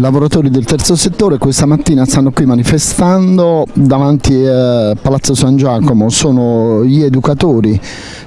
lavoratori del terzo settore questa mattina stanno qui manifestando davanti a Palazzo San Giacomo, sono gli educatori,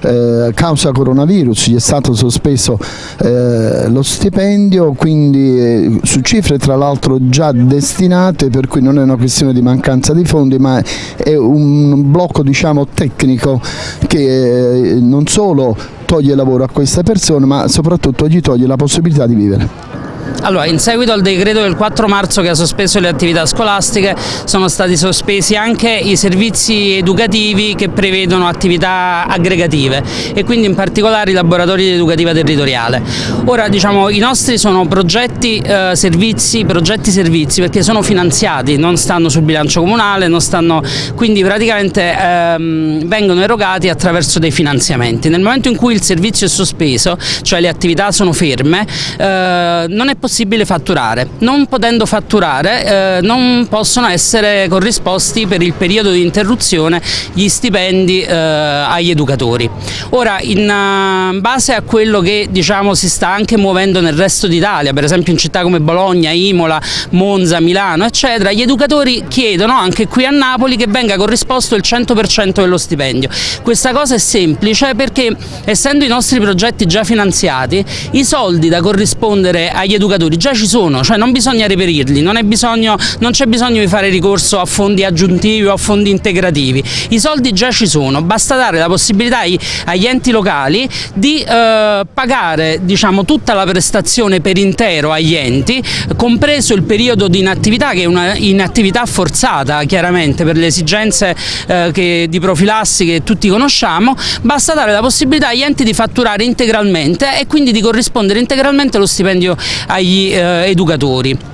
eh, causa coronavirus gli è stato sospeso eh, lo stipendio, quindi eh, su cifre tra l'altro già destinate per cui non è una questione di mancanza di fondi ma è un blocco diciamo, tecnico che eh, non solo toglie lavoro a queste persone ma soprattutto gli toglie la possibilità di vivere. Allora, in seguito al decreto del 4 marzo che ha sospeso le attività scolastiche sono stati sospesi anche i servizi educativi che prevedono attività aggregative e quindi in particolare i laboratori di educativa territoriale. Ora diciamo i nostri sono progetti eh, servizi, progetti servizi perché sono finanziati, non stanno sul bilancio comunale, stanno, quindi praticamente ehm, vengono erogati attraverso dei finanziamenti. Nel momento in cui il servizio è sospeso, cioè le attività sono ferme, eh, non è possibile fatturare. Non potendo fatturare eh, non possono essere corrisposti per il periodo di interruzione gli stipendi eh, agli educatori. Ora in uh, base a quello che diciamo, si sta anche muovendo nel resto d'Italia, per esempio in città come Bologna, Imola, Monza, Milano eccetera, gli educatori chiedono anche qui a Napoli che venga corrisposto il 100% dello stipendio. Questa cosa è semplice perché essendo i nostri progetti già finanziati i soldi da corrispondere agli educatori educatori già ci sono, cioè non bisogna reperirli, non, c'è bisogno di fare ricorso a fondi aggiuntivi o a fondi integrativi, i soldi già ci sono, basta dare la possibilità agli enti locali di eh, pagare diciamo, tutta la prestazione per intero agli enti, compreso il periodo di inattività che è una inattività forzata chiaramente per le esigenze eh, che, di profilassi che tutti conosciamo, basta dare la possibilità agli enti di fatturare integralmente e quindi di corrispondere integralmente lo stipendio agli eh, educatori.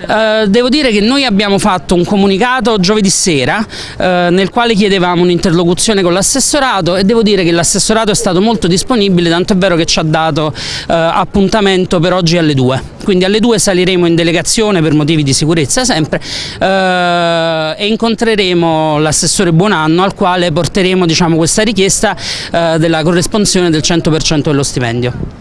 Uh, devo dire che noi abbiamo fatto un comunicato giovedì sera uh, nel quale chiedevamo un'interlocuzione con l'assessorato e devo dire che l'assessorato è stato molto disponibile, tanto è vero che ci ha dato uh, appuntamento per oggi alle 2. Quindi alle 2 saliremo in delegazione per motivi di sicurezza sempre e incontreremo l'assessore Buonanno al quale porteremo diciamo, questa richiesta della corresponsione del 100% dello stipendio.